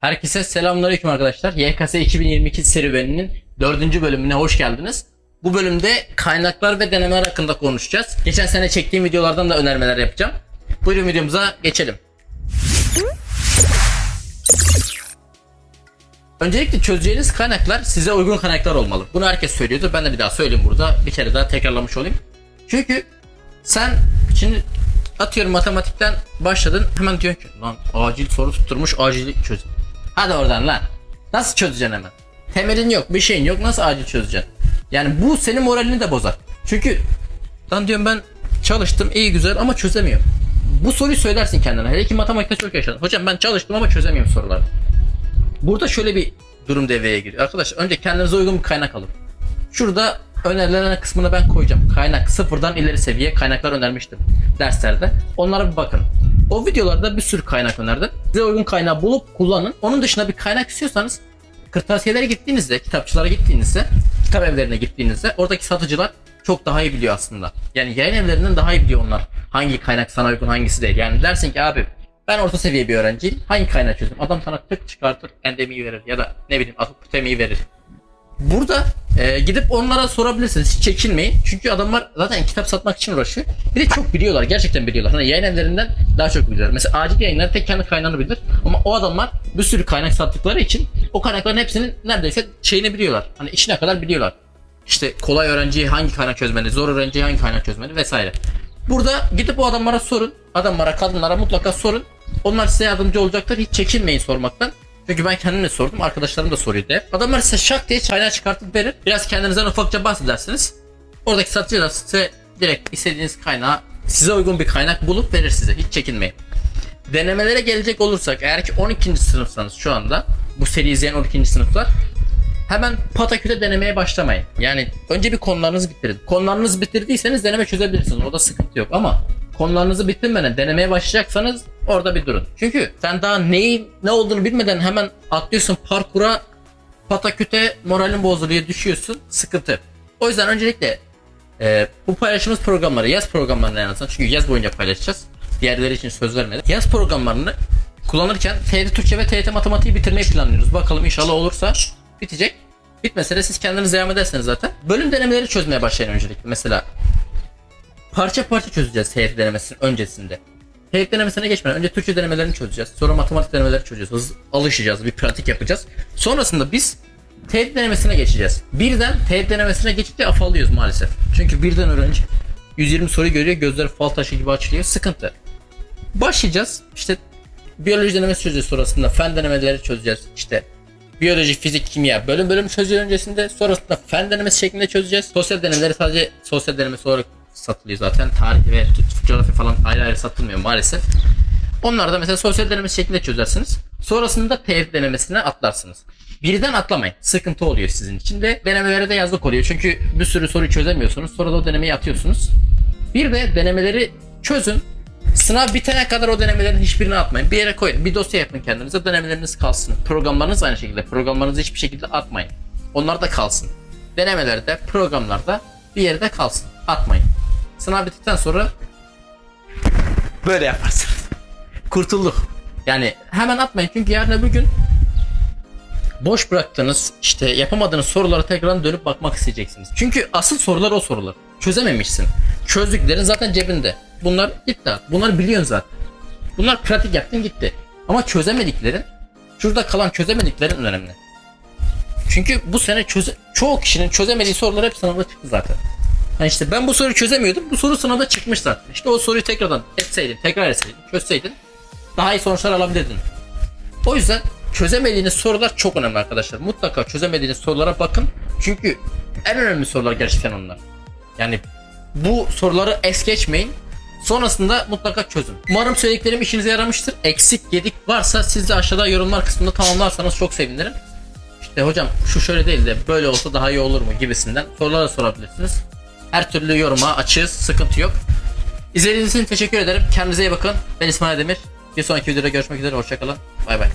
Herkese selamünaleyküm arkadaşlar. YKS 2022 serüveninin 4. bölümüne hoş geldiniz. Bu bölümde kaynaklar ve denemeler hakkında konuşacağız. Geçen sene çektiğim videolardan da önermeler yapacağım. Buyurun videomuza geçelim. Öncelikle çözeceğiniz kaynaklar size uygun kaynaklar olmalı. Bunu herkes söylüyordu. Ben de bir daha söyleyeyim burada. Bir kere daha tekrarlamış olayım. Çünkü sen şimdi atıyorum matematikten başladın hemen diyorsun ki lan acil soru tutturmuş acil çöz. Hadi oradan lan. Nasıl çözeceksin hemen? Temelin yok bir şeyin yok nasıl acil çözeceksin? Yani bu senin moralini de bozar. Çünkü lan diyorum ben çalıştım iyi güzel ama çözemiyorum. Bu soruyu söylersin kendine. Hele ki matematikte çok yaşadın. Hocam ben çalıştım ama çözemiyorum soruları. Burada şöyle bir durum devreye giriyor. Arkadaşlar önce kendinize uygun bir kaynak alın. Şurada önerilen kısmını ben koyacağım. Kaynak sıfırdan ileri seviye kaynaklar önermiştim derslerde. Onlara bir bakın. O videolarda bir sürü kaynak önerdim. Size uygun kaynağı bulup kullanın. Onun dışında bir kaynak istiyorsanız kırtasiyelere gittiğinizde, kitapçılara gittiğinizde, kitap evlerine gittiğinizde oradaki satıcılar çok daha iyi biliyor aslında. Yani yayın evlerinden daha iyi biliyor onlar. Hangi kaynak sana uygun hangisi değil. Yani dersin ki abi ben orta seviye bir öğrenciyim. Hangi kaynağı çözüm? Adam sana tık çıkartır, endemiyi verir ya da ne bileyim asıl verir. Burada e, gidip onlara sorabilirsiniz. Hiç çekinmeyin. Çünkü adamlar zaten kitap satmak için uğraşıyor. Bir de çok biliyorlar. Gerçekten biliyorlar. Hani yayın evlerinden daha çok biliyorlar. Mesela acil yayınlar tek kendi kaynağını bilir. Ama o adamlar bir sürü kaynak sattıkları için o kaynakların hepsinin neredeyse şeyini biliyorlar. Hani içine kadar biliyorlar. İşte kolay öğrenciyi hangi kaynak çözmeli, zor öğrenciyi hangi kaynak çözmeli vesaire. Burada gidip o adamlara sorun. Adamlara, kadınlara mutlaka sorun. Onlar size yardımcı olacaktır. Hiç çekinmeyin sormaktan. Çünkü ben kendim de sordum. Arkadaşlarım da soruyordu hep. Adamlar size şak diye çayına çıkartıp verir. Biraz kendinizden ufakça bahsedersiniz. Oradaki satıcı da size direkt istediğiniz kaynağı size uygun bir kaynak bulup verir size. Hiç çekinmeyin. Denemelere gelecek olursak eğer ki 12. sınıfsanız şu anda bu seri izleyen 12. sınıflar hemen pataküte denemeye başlamayın. Yani önce bir konularınızı bitirin. Konularınızı bitirdiyseniz deneme çözebilirsiniz. Orada sıkıntı yok ama konularınızı bitirmeden denemeye başlayacaksanız orada bir durun. Çünkü sen daha neyin ne olduğunu bilmeden hemen atlıyorsun parkura pataküte moralin bozuluyor düşüyorsun sıkıntı. O yüzden öncelikle e, bu paylaşımız programları yaz programlarını en çünkü yaz boyunca paylaşacağız. Diğerleri için söz vermedim. Yaz programlarını kullanırken TYT Türkçe ve TYT Matematiği bitirmeyi planlıyoruz. Bakalım inşallah olursa bitecek. Bitmese de siz kendiniz devam ederseniz zaten. Bölüm denemeleri çözmeye başlayın öncelikle. Mesela parça parça çözeceğiz TYT denemesinin öncesinde. TYT denemesine geçmeden önce Türkçe denemelerini çözeceğiz. Sonra matematik denemelerini çözeceğiz. Hız alışacağız, bir pratik yapacağız. Sonrasında biz TYT denemesine geçeceğiz. Birden TYT denemesine geçince afallıyoruz maalesef. Çünkü birden öğrenci 120 soru görüyor, gözleri fal taşı gibi açılıyor. Sıkıntı. Başlayacağız. İşte biyoloji denemesi çözeceğiz sonrasında. Fen denemeleri çözeceğiz. İşte biyoloji, fizik, kimya bölüm bölüm çözüyor öncesinde. Sonrasında fen denemesi şeklinde çözeceğiz. Sosyal denemeleri sadece sosyal denemesi olarak satılıyor zaten. Tarih ve coğrafya falan ayrı ayrı satılmıyor maalesef. Onlar da mesela sosyal denemesi şeklinde çözersiniz. Sonrasında TF denemesine atlarsınız. Birden atlamayın. Sıkıntı oluyor sizin için de denemelere de yazlık oluyor. Çünkü bir sürü soruyu çözemiyorsunuz. Sonra da o denemeyi atıyorsunuz. Bir de denemeleri çözün. Sınav bitene kadar o denemelerin hiçbirini atmayın. Bir yere koyun. Bir dosya yapın kendinize. Denemeleriniz kalsın. Programlarınız aynı şekilde. Programlarınızı hiçbir şekilde atmayın. Onlar da kalsın. Denemelerde, programlarda bir yerde kalsın. Atmayın. Sınav bittikten sonra böyle yaparsınız. Kurtulduk. Yani hemen atmayın çünkü yarın öbür gün boş bıraktığınız işte yapamadığınız sorulara tekrar dönüp bakmak isteyeceksiniz. Çünkü asıl sorular o sorular. Çözememişsin. Çözdüklerin zaten cebinde. Bunlar gitti. Bunları biliyorsun zaten. Bunlar pratik yaptın gitti. Ama çözemediklerin şurada kalan çözemediklerin önemli. Çünkü bu sene çöze çoğu kişinin çözemediği sorular hep sınavda çıktı zaten. Yani işte ben bu soruyu çözemiyordum. Bu soru sınavda çıkmış zaten. İşte o soruyu tekrardan etseydin, tekrar etseydin, çözseydin daha iyi sonuçlar alabilirdin. O yüzden çözemediğiniz sorular çok önemli arkadaşlar. Mutlaka çözemediğiniz sorulara bakın. Çünkü en önemli sorular gerçekten onlar. Yani bu soruları es geçmeyin. Sonrasında mutlaka çözün. Umarım söylediklerim işinize yaramıştır. Eksik gedik varsa siz de aşağıda yorumlar kısmında tamamlarsanız çok sevinirim. İşte hocam şu şöyle değil de böyle olsa daha iyi olur mu gibisinden sorular sorabilirsiniz. Her türlü yoruma açığız. Sıkıntı yok. İzlediğiniz için teşekkür ederim. Kendinize iyi bakın. Ben İsmail Demir. Bir sonraki videoda görüşmek üzere. Hoşçakalın. Bay bay.